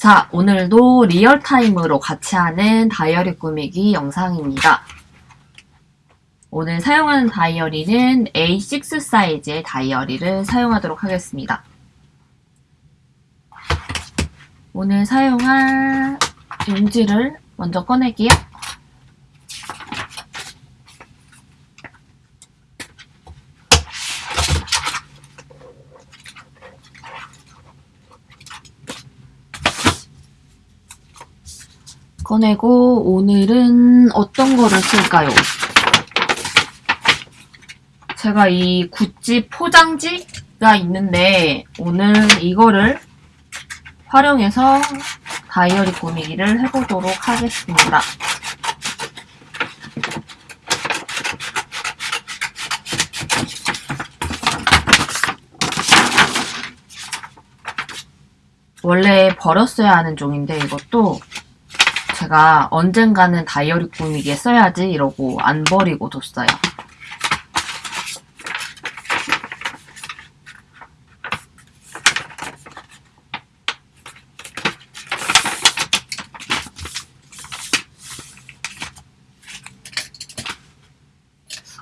자, 오늘도 real time으로 같이 하는 다이어리 꾸미기 영상입니다. 오늘 사용하는 다이어리는 A6 사이즈의 다이어리를 사용하도록 하겠습니다. 오늘 사용할 용지를 먼저 꺼낼게요. 꺼내고 오늘은 어떤 거를 쓸까요? 제가 이 구찌 포장지가 있는데 오늘 이거를 활용해서 다이어리 꾸미기를 해보도록 하겠습니다. 원래 버렸어야 하는 종인데 이것도 제가 언젠가는 다이어리 꾸미기에 써야지 이러고 안 버리고 뒀어요.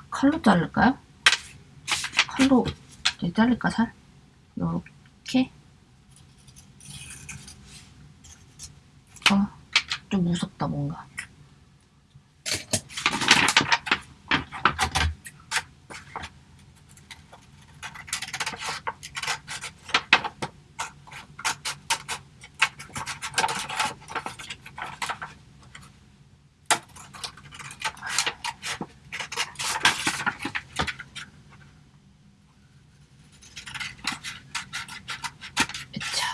칼로 자를까요? 칼로 이렇게 자를까 잘? 이렇게 어, 좀 무섭다 뭔가 으차.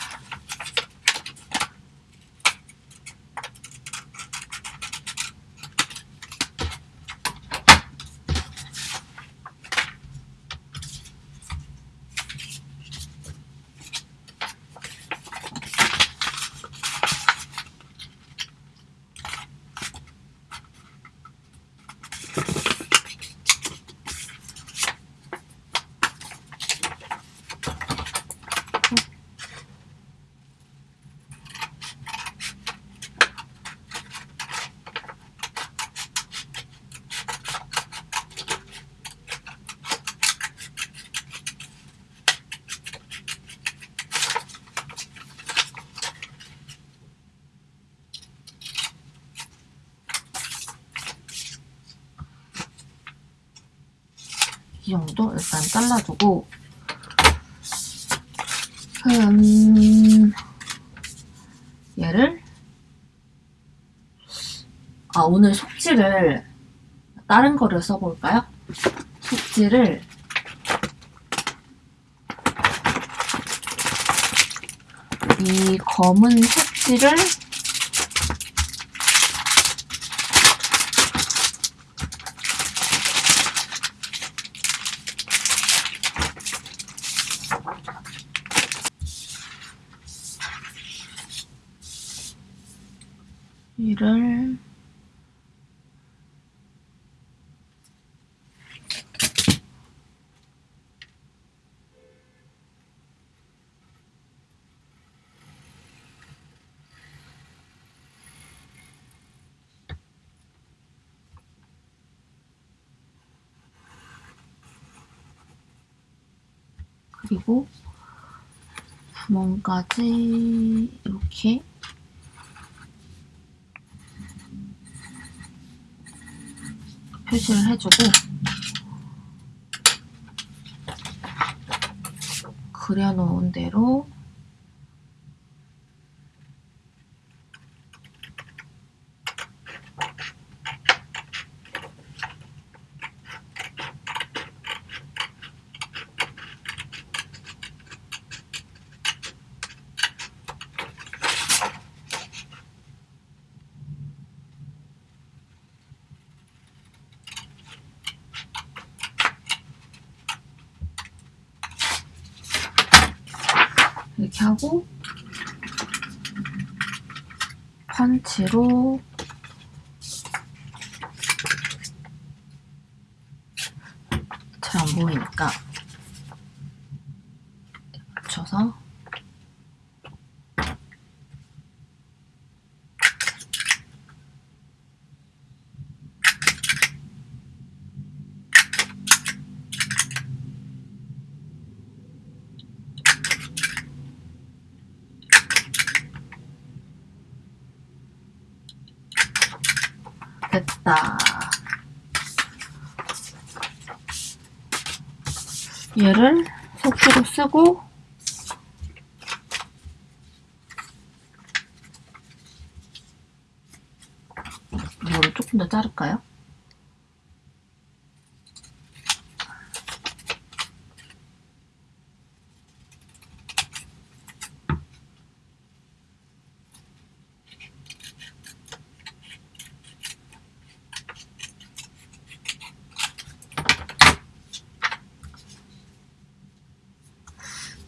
이 정도 일단 잘라두고. 음, 얘를? 아 오늘 속지를 다른 거를 써볼까요? 속지를 이 검은 속지를 그리고 구멍까지 이렇게 표시를 해주고 그려놓은 대로 맞춰서 됐다. 얘를 속수로 쓰고 자를까요?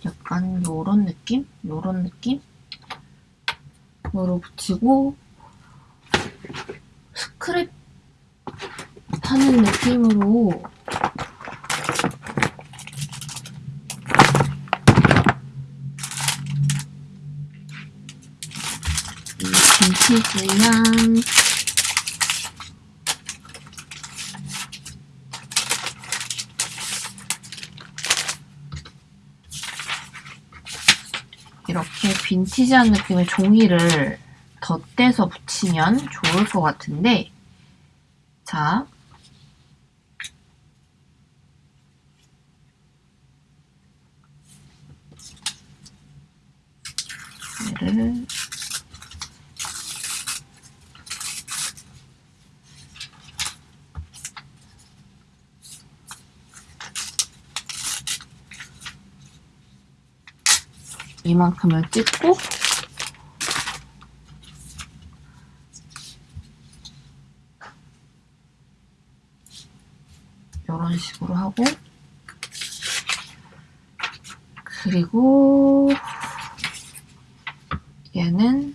약간 요런 느낌? 요런 느낌? 으로 붙이고 스크랩 하는 느낌으로. 이 빈티지한 이렇게 빈티지한 느낌의 종이를 덧대서 붙이면 좋을 것 같은데 자 얘를 이만큼을 찍고 이런 식으로 하고 그리고 얘는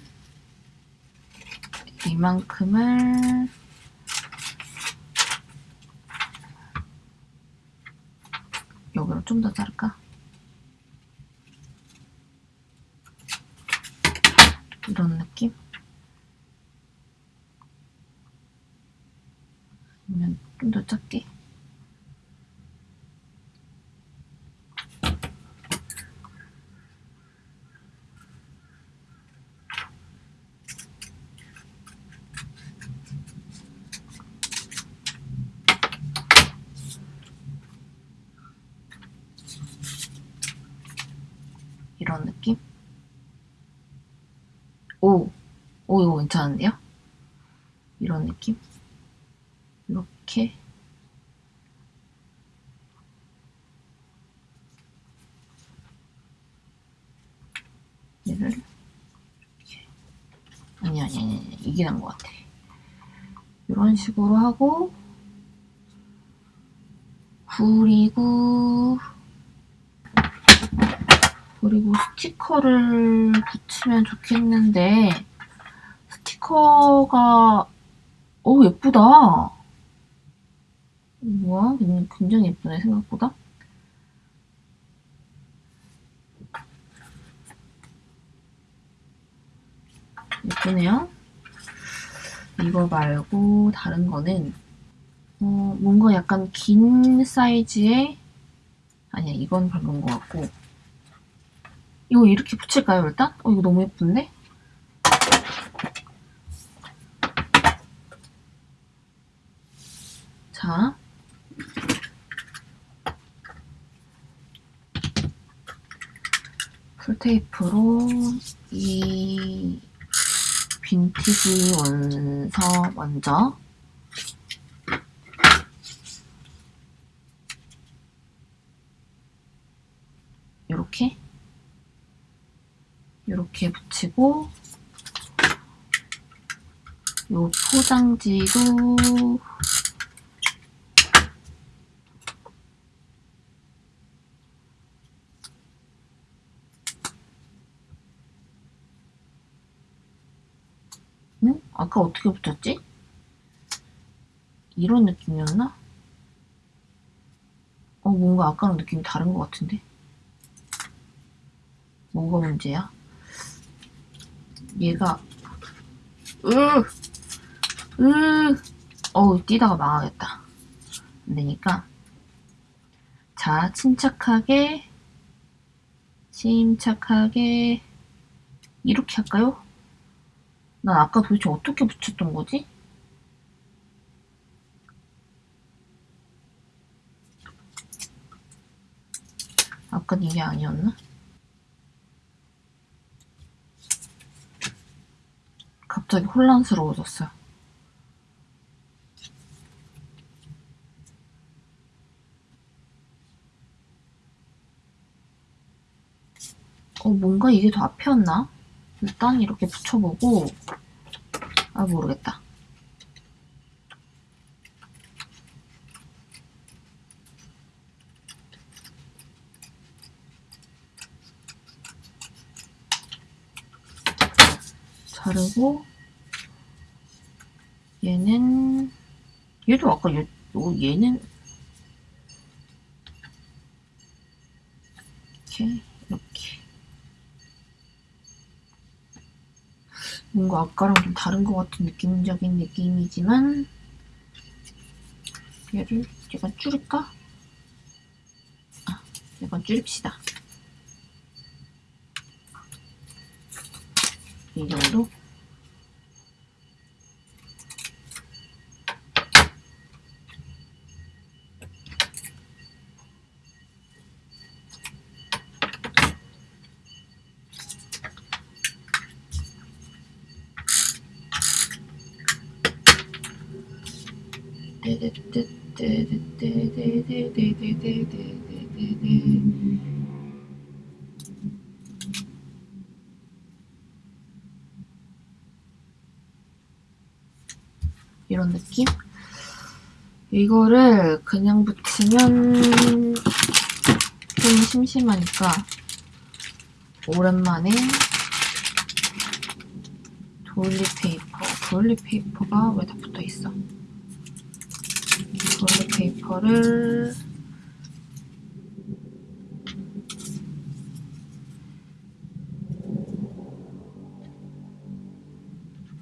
이만큼을 여기로 좀더 자를까? 이런 느낌? 아니면 좀 더 작게? 이런 느낌? 오, 오 이거 괜찮은데요? 이런 느낌? 이렇게 얘를 이렇게 아니 아니 아니 이게 난 것 같아. 이런 식으로 하고 그리고 그리고 스티커를 붙이면 좋겠는데 스티커가 오 예쁘다. 뭐야? 굉장히 예쁘네 생각보다. 예쁘네요. 이거 말고 다른 거는 어, 뭔가 약간 긴 사이즈의 아니야 이건 별론 것 같고. 이거 이렇게 붙일까요 일단? 어 이거 너무 예쁜데? 자 풀 테이프로 이 빈티지 원서 먼저. 이렇게. 이렇게 붙이고 요 포장지도 어떻게 붙였지? 이런 느낌이었나? 어, 뭔가 아까랑 느낌이 다른 것 같은데? 뭐가 문제야? 얘가 으, 으, 어우 뛰다가 망하겠다. 안 되니까 자 침착하게 침착하게 이렇게 할까요? 난 아까 도대체 어떻게 붙였던 거지? 아까 이게 아니었나? 갑자기 혼란스러워졌어요. 어, 뭔가 이게 더 앞이었나? 일단 이렇게 붙여보고, 아, 모르겠다. 자르고, 얘는, 얘도 아까 얘, 어, 얘는, 이렇게, 이렇게. 뭔가 아까랑 좀 다른 것 같은 느낌적인 느낌이지만 얘를 약간 줄일까? 아, 약간 줄입시다. 이 정도? 이런 느낌? 이거를 그냥 붙이면 좀 심심하니까 오랜만에 도일리페이퍼 도일리페이퍼가 왜 다 붙어있어? 도일리페이퍼를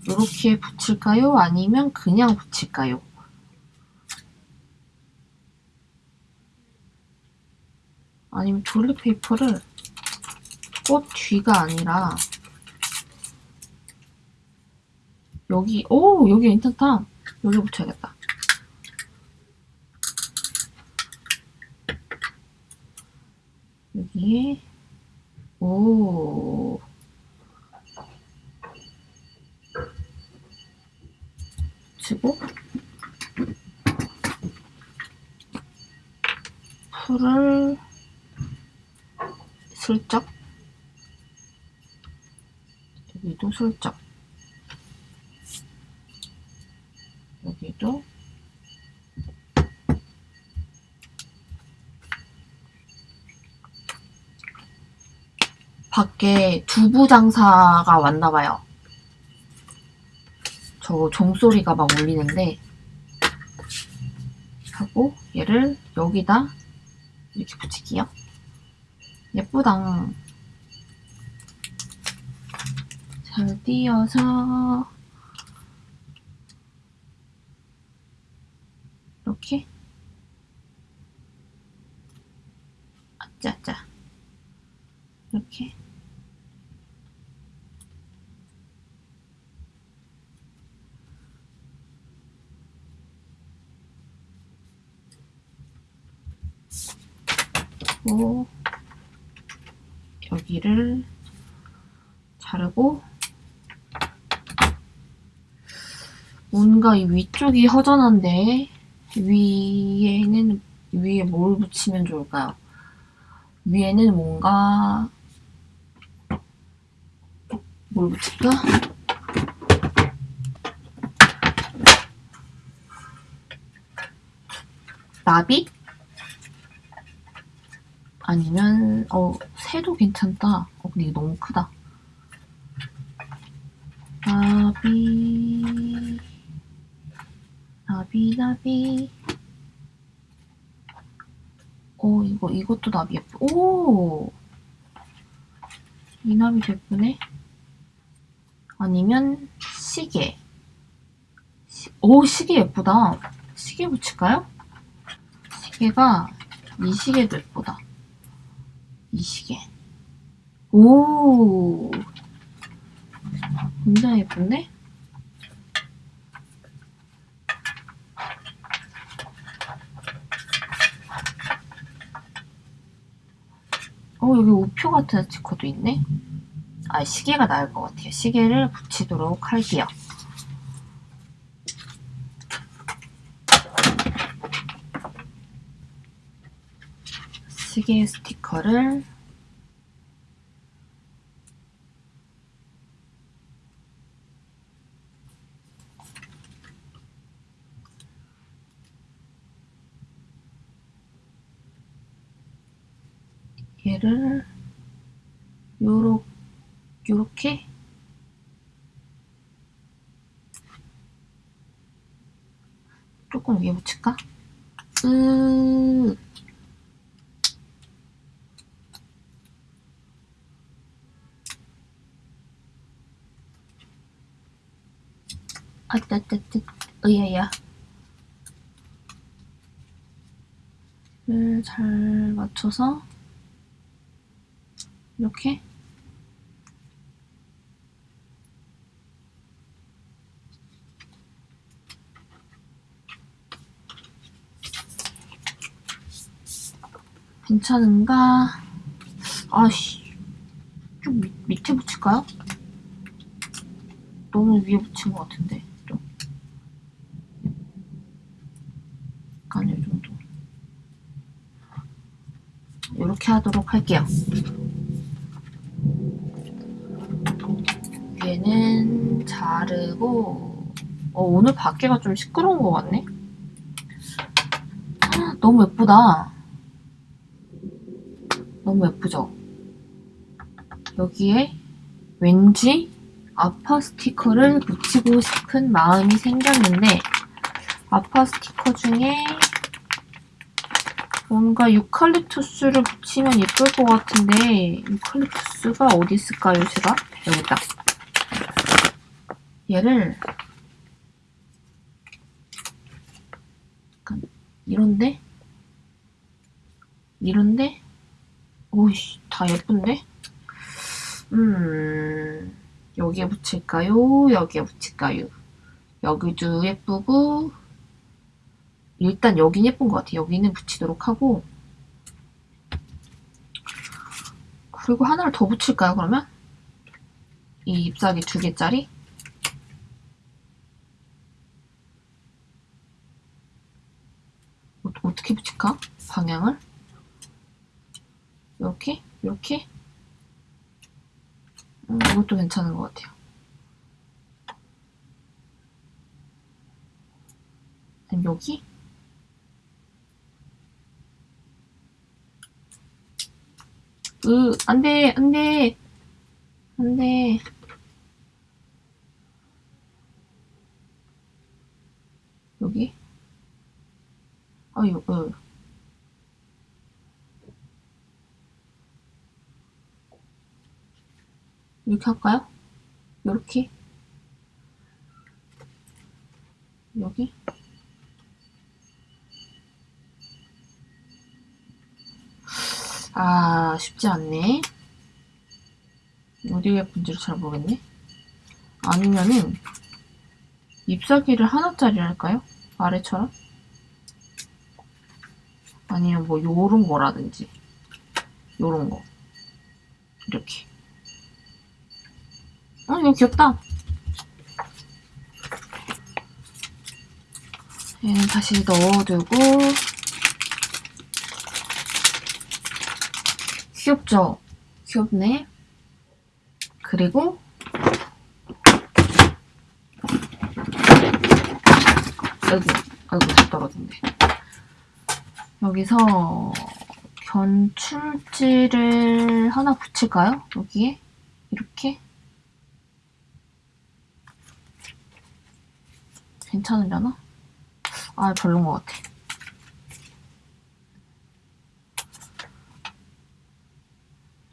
이렇게 붙일까요? 아니면 그냥 붙일까요? 아니면 도일리페이퍼를 꽃 뒤가 아니라 여기 오 여기 괜찮다. 여기 붙여야겠다. 여기에 오 붙이고 풀을 슬쩍 슬쩍 여기도 밖에 두부 장사가 왔나봐요. 저 종소리가 막 울리는데 하고 얘를 여기다 이렇게 붙일게요. 예쁘다. 잘 띄어서 이렇게. 아짜짜. 이렇게. 고 여기를 자르고 뭔가 이 위쪽이 허전한데 위에는 위에 뭘 붙이면 좋을까요? 위에는 뭔가 뭘 붙일까? 나비? 아니면 어 새도 괜찮다. 어 근데 이거 너무 크다. 나비 나비 나비. 어 이거 이것도 나비 예쁘 오! 이 나비 예쁘네 아니면 시계. 시, 오 시계 예쁘다. 시계 붙일까요? 시계가 이 시계도 예쁘다. 이 시계. 오! 굉장히 예쁜데? 어, 여기 우표 같은 스티커도 있네? 아, 시계가 나을 것 같아요. 시계를 붙이도록 할게요. 시계 스티커를 요렇 요렇게 조금 위에 붙일까? 으 아따따따. 으야야. 잘 맞춰서 이렇게 괜찮은가? 아씨 좀 밑, 밑에 붙일까요? 너무 위에 붙인 것 같은데 좀. 약간 이 정도. 이렇게 하도록 할게요. 위에는 자르고 어, 오늘 밖에가 좀 시끄러운 것 같네? 헉, 너무 예쁘다 너무 예쁘죠? 여기에 왠지 아파 스티커를 붙이고 싶은 마음이 생겼는데 아파 스티커 중에 뭔가 유칼립투스를 붙이면 예쁠 것 같은데 유칼립투스가 어디 있을까요 제가? 여기 있다 얘를 이런데? 이런데? 오이씨 다 예쁜데? 음 여기에 붙일까요? 여기에 붙일까요? 여기도 예쁘고 일단 여긴 예쁜 것 같아요. 여기는 붙이도록 하고 그리고 하나를 더 붙일까요? 그러면? 이 잎사귀 두 개짜리? 어, 어떻게 붙일까? 방향을? 이렇게? 이렇게? 음, 이것도 괜찮은 것 같아요. 여기? 으, 안 돼, 안 돼. 안 돼. 여기? 아유, 으. 이렇게 할까요? 이렇게? 여기? 아, 쉽지 않네. 어디에 예쁜지를 잘 모르겠네. 아니면은, 잎사귀를 하나짜리 할까요? 아래처럼? 아니면 뭐, 요런 거라든지. 요런 거. 이렇게. 어, 이거 귀엽다. 얘는 다시 넣어두고, 귀엽죠? 귀엽네. 그리고 아이고, 아이고, 다 떨어진대. 여기서 견출지를 하나 붙일까요? 여기에? 이렇게? 괜찮으려나? 아, 별론 것 같아.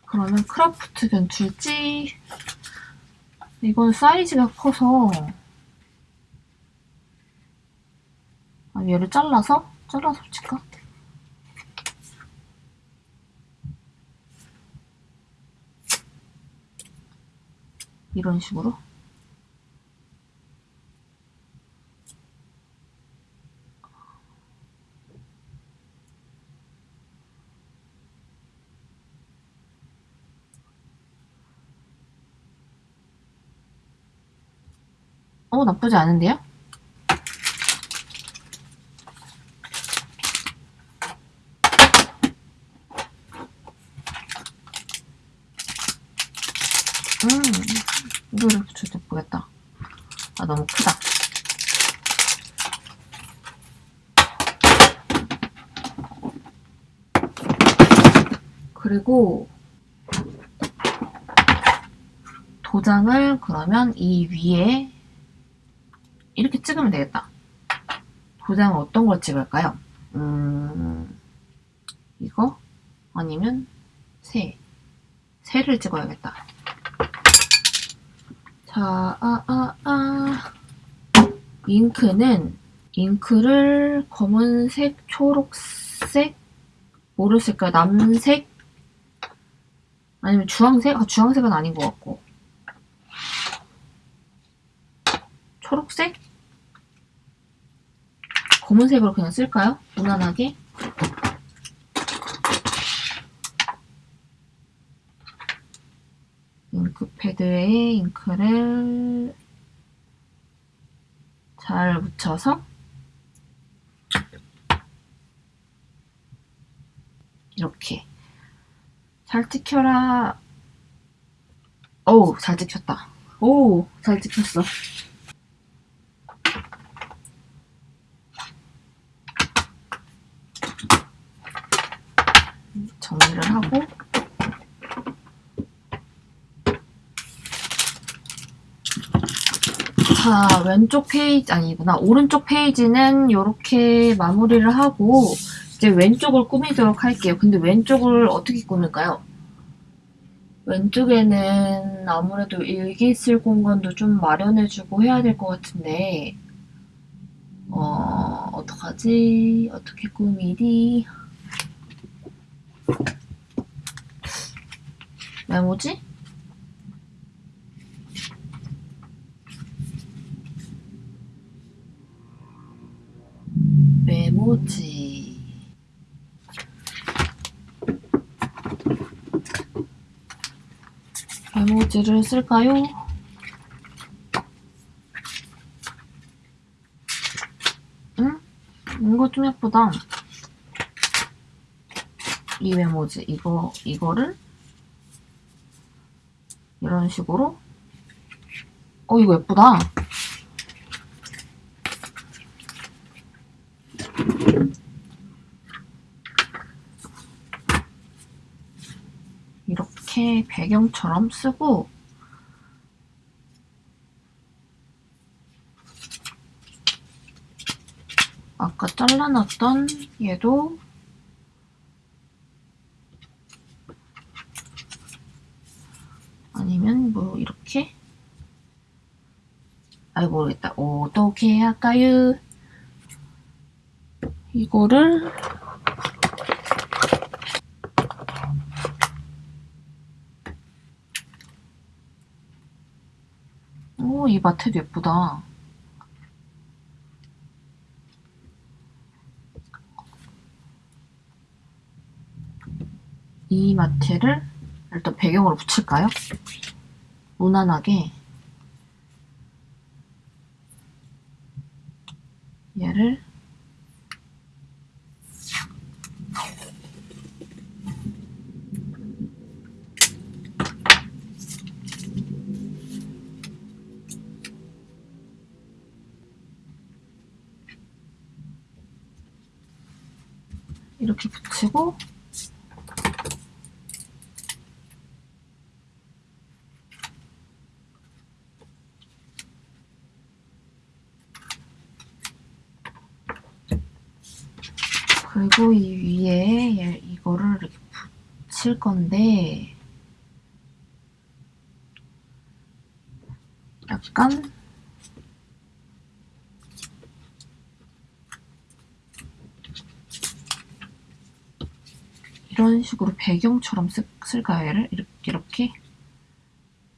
그러면 크라프트 견출지 이건 사이즈가 커서 아, 얘를 잘라서? 잘라서 붙일까? 이런 식으로 어, 나쁘지 않은데요? 음, 이거를 붙여도 예쁘겠다. 아, 너무 크다. 그리고 도장을 그러면 이 위에 찍으면 되겠다. 도장을 어떤 걸 찍을까요? 음, 이거? 아니면 새. 새를 찍어야겠다. 자, 아, 아, 아. 잉크는 잉크를 검은색, 초록색, 모르실까요? 남색? 아니면 주황색? 아, 주황색은 아닌 것 같고. 초록색? 검은색으로 그냥 쓸까요? 무난하게. 잉크 패드에 잉크를 잘 묻혀서 이렇게 잘 찍혀라 어우 잘 찍혔다 오잘 찍혔어 정리를 하고 자 왼쪽 페이지 아니구나 오른쪽 페이지는 이렇게 마무리를 하고 이제 왼쪽을 꾸미도록 할게요 근데 왼쪽을 어떻게 꾸밀까요? 왼쪽에는 아무래도 일기 쓸 공간도 좀 마련해주고 해야 될 것 같은데 어 어떡하지? 어떻게 꾸미리? 메모지? 메모지 메모지를 쓸까요? 응? 이거 좀 예쁘다 이 메모지 이거 이거를 이런 식으로? 어 이거 예쁘다. 이렇게 배경처럼 쓰고 아까 잘라놨던 얘도 아니면 뭐 이렇게 아이 모르겠다 어떻게 할까요? 이거를 오, 이 마테도 예쁘다. 이 마테를 일단 배경으로 붙일까요? 무난하게 얘를 이렇게 붙이고 그리고 이 위에 얘- 이거를 이렇게 붙일 건데 약간 이런 식으로 배경처럼 쓸, 쓸까요 얘를? 이렇게 이렇게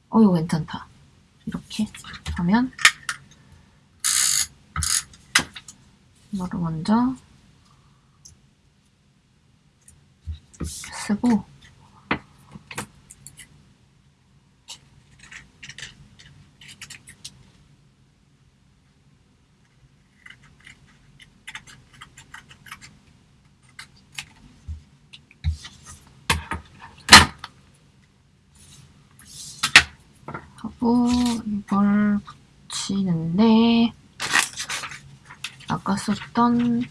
어 이거 괜찮다 이렇게 하면 이거를 먼저 쓰고. 하고 이걸 붙이는데 아까 썼던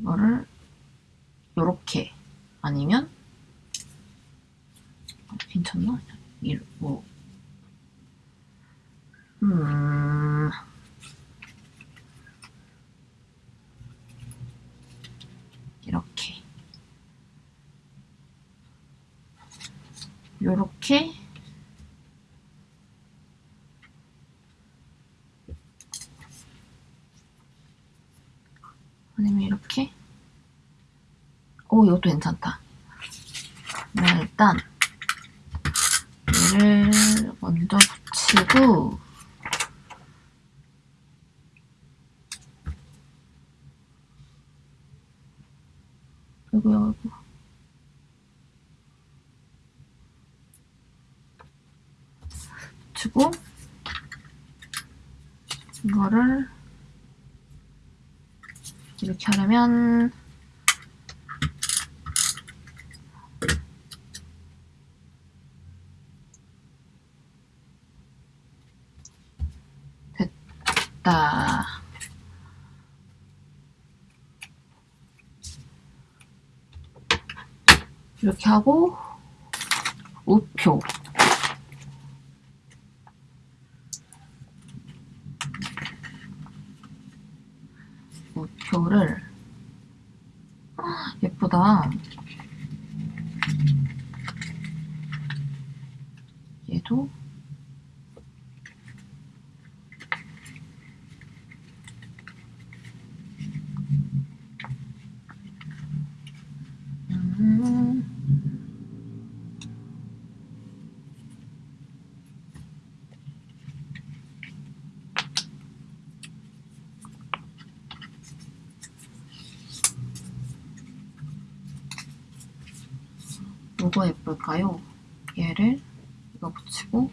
이거를 요렇게 아니면 어, 괜찮나? 이, 뭐. 음... 이렇게. 요렇게 아니면 이렇게 오 이것도 괜찮다. 네, 일단 얘를 먼저 붙이고 아이고 아이고. 붙이고 이거를 이렇게 하려면 됐다. 이렇게 하고 우표 우표를 아, 예쁘다. 얘도 음. 뭐가 예쁠까요? 얘를 이거 붙이고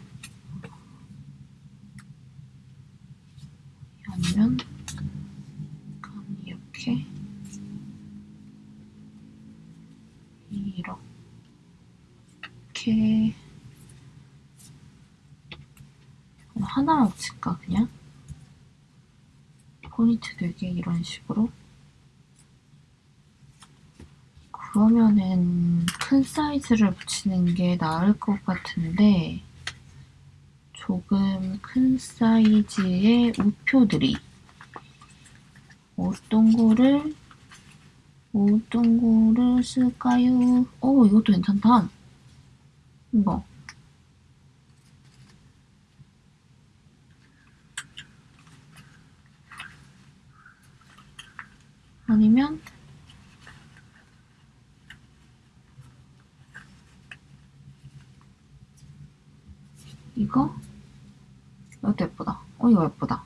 아니면 감히 이렇게 이렇게 하나만 붙일까 그냥? 포인트 되게 이런 식으로? 그러면은 큰 사이즈를 붙이는 게 나을 것 같은데 조금 큰 사이즈의 우표들이 어떤 거를 어떤 거를 쓸까요? 어 이것도 괜찮다. 이거 아니면 이거? 이것도 예쁘다. 어, 이거 예쁘다.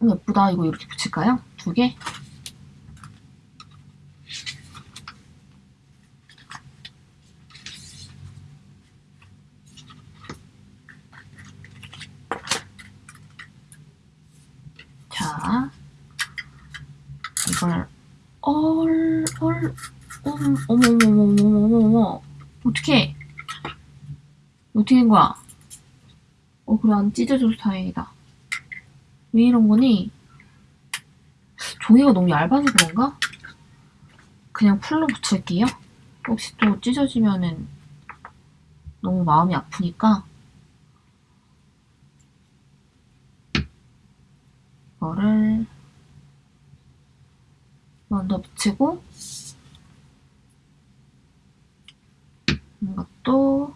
어, 예쁘다. 이거 이렇게 붙일까요? 두 개? 자, 이걸 얼, 얼, 어머, 어머, 어머, 어머, 어머, 어머, 어떡해. 어떻게 된 거야? 어, 그래, 안 찢어져서 다행이다. 왜 이런 거니? 종이가 너무 얇아서 그런가? 그냥 풀로 붙일게요. 혹시 또 찢어지면은 너무 마음이 아프니까 이거를 먼저 붙이고. 이것도.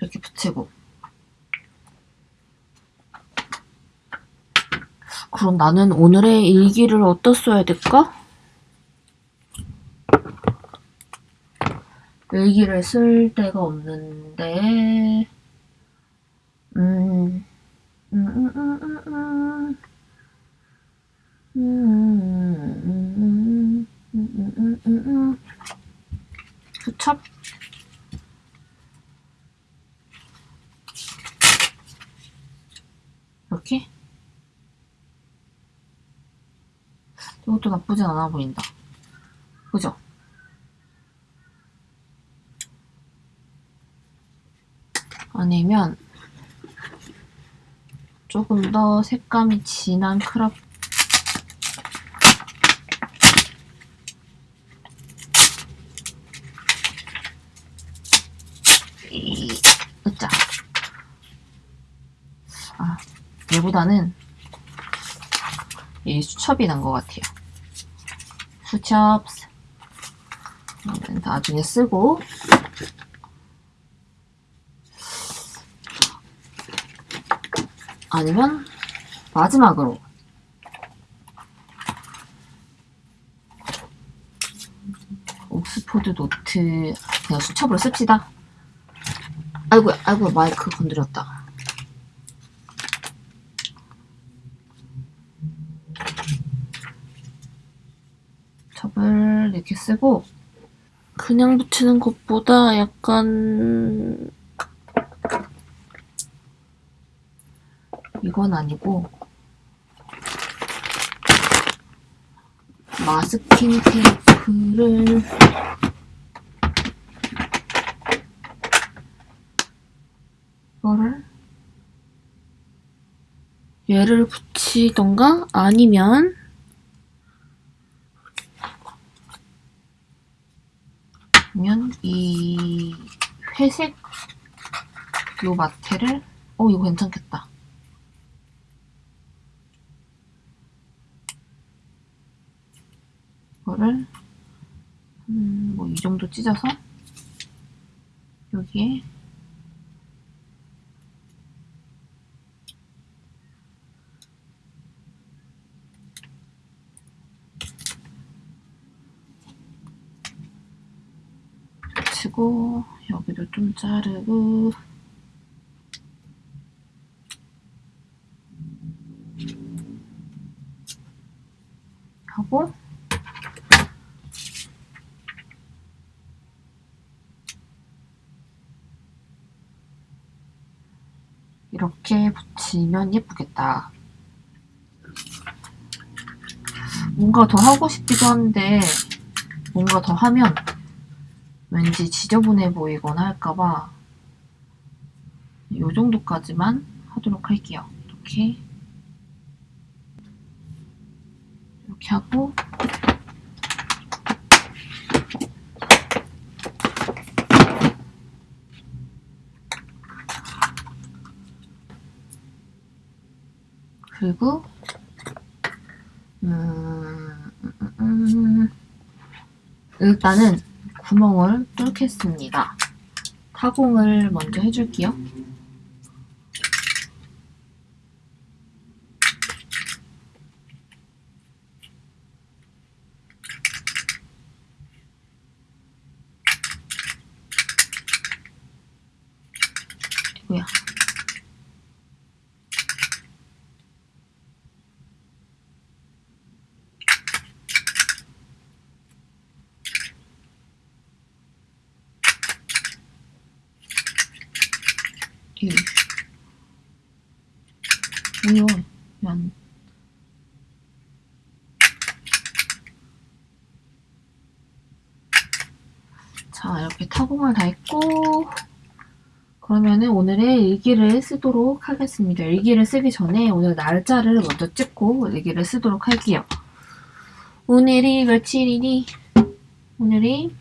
이렇게 붙이고. 그럼 나는 오늘의 일기를 어디다 써야 될까? 일기를 쓸 데가 없는데 음. 음, 음, 음, 수첩? 이렇게? 이것도 나쁘진 않아 보인다. 그죠? 아니면 조금 더 색감이 진한 이, 으짜. 아 얘보다는 이 수첩이 난 것 같아요. 수첩. 나중에 쓰고 아니면 마지막으로 옥스포드 노트 그냥 수첩으로 씁시다. 아이고 아이고 마이크 건드렸다. 첩을 이렇게 쓰고 그냥 붙이는 것보다 약간 이건 아니고 마스킹 테이프를 이거를 얘를 붙이던가? 아니면 아니면 이 회색 요 마테를? 어 이거 괜찮겠다 이거를 음, 뭐 이 정도 찢어서? 여기에? 붙이고 여기도 좀 자르고 붙이면 예쁘겠다. 뭔가 더 하고 싶기도 한데 뭔가 더 하면 왠지 지저분해 보이거나 할까봐 이 정도까지만 하도록 할게요. 이렇게 이렇게 하고 그리고 음, 음, 음, 일단은 구멍을 뚫겠습니다. 타공을 먼저 해줄게요. 뭐야? 이 뭐야? 안 자, 이렇게 타공을 다 했고 그러면은 오늘의 일기를 쓰도록 하겠습니다. 일기를 쓰기 전에 오늘 날짜를 먼저 찍고 일기를 쓰도록 할게요. 오늘이 며칠이니? 오늘이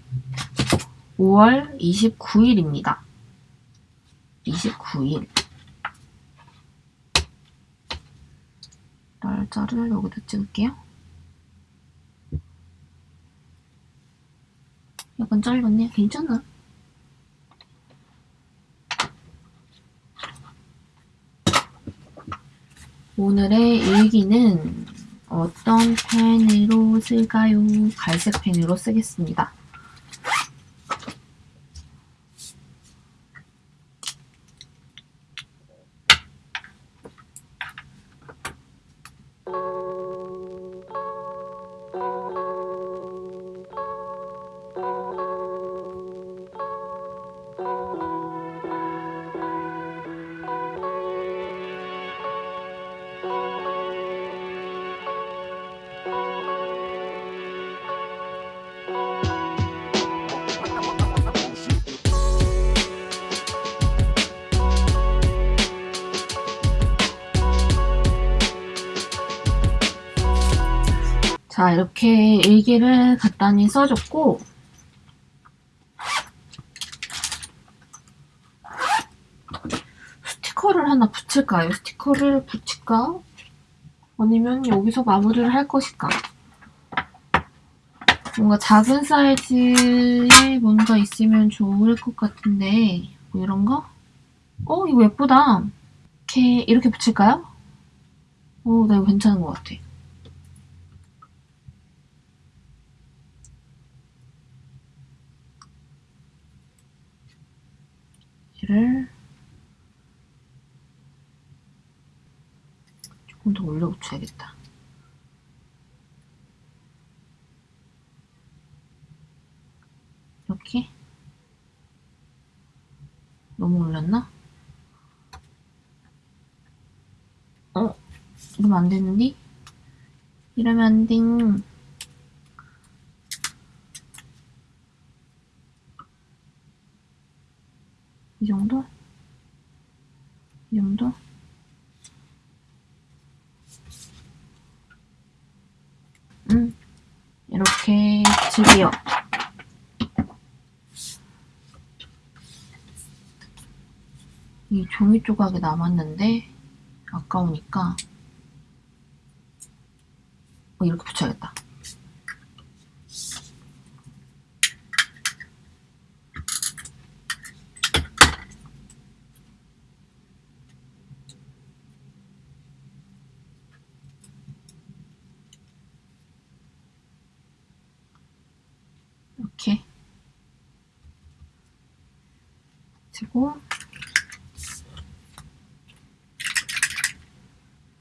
5월 29일입니다. 29일 날짜를 여기다 찍을게요. 약간 짧았네. 괜찮아. 오늘의 일기는 어떤 펜으로 쓸까요? 갈색 펜으로 쓰겠습니다. 자, 이렇게 일기를 간단히 써줬고, 스티커를 하나 붙일까요? 스티커를 붙일까? 아니면 여기서 마무리를 할 것일까? 뭔가 작은 사이즈에 뭔가 있으면 좋을 것 같은데, 뭐 이런 거? 어, 이거 예쁘다. 이렇게, 이렇게 붙일까요? 어, 나 이거 괜찮은 것 같아. 얘를 조금 더 올려 붙여야겠다. 이렇게 너무 올렸나? 어? 이러면 안 되는데? 이러면 안 돼. 이 정도? 이 정도? 음, 붙일게요. 이 종이 조각이 남았는데 아까우니까 어, 이렇게 붙여야겠다. 이렇게 그리고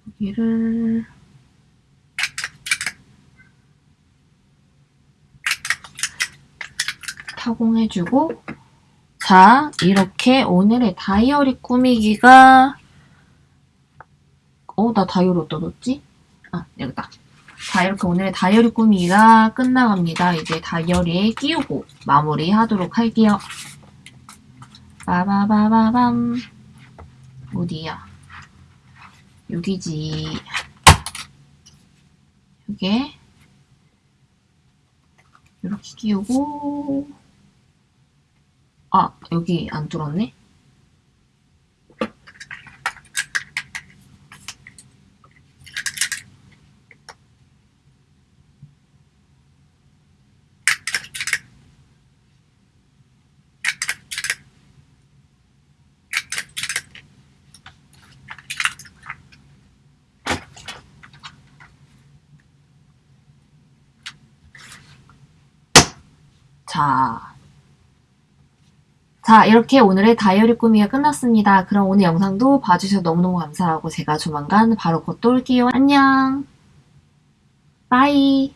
여기를 타공해주고 자 이렇게 오늘의 다이어리 꾸미기가 어 나 다이어리 어디다 뒀지? 아 여기다. 자 이렇게 오늘의 다이어리 꾸미기가 끝나갑니다. 이제 다이어리에 끼우고 마무리 하도록 할게요. 빠바바바밤. 어디야? 여기지. 요게 이렇게 끼우고 아 여기 안 뚫었네 자. 자, 이렇게 오늘의 다이어리 꾸미가 끝났습니다. 그럼 오늘 영상도 봐주셔서 너무너무 감사하고 제가 조만간 바로 곧 또 올게요. 안녕. 빠이.